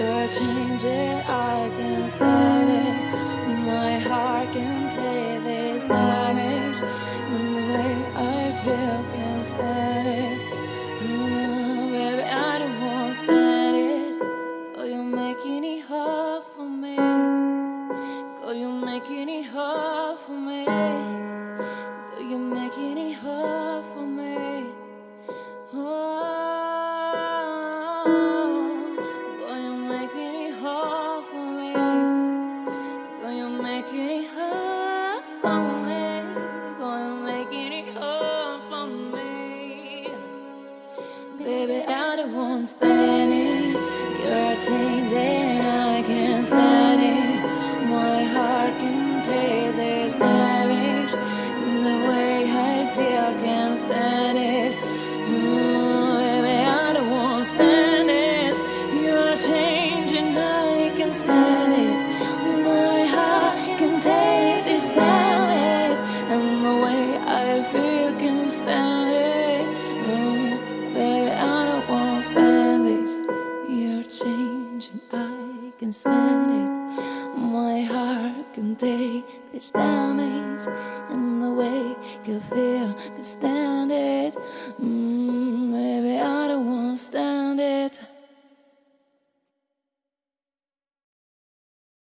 You're changing, I can't stand it. My heart can take this damage, and the way I feel can't stand it. Mm, baby, I don't want to stand it. Oh, you're making it hard for me. Oh, you're making it hard for me. Oh, you're making it hard I won't stand it. You're changing, I can't stand it. My heart can pay this damage. Can stand it. My heart can take this damage, and the way you feel to stand it. Mm, baby, I don't want to stand.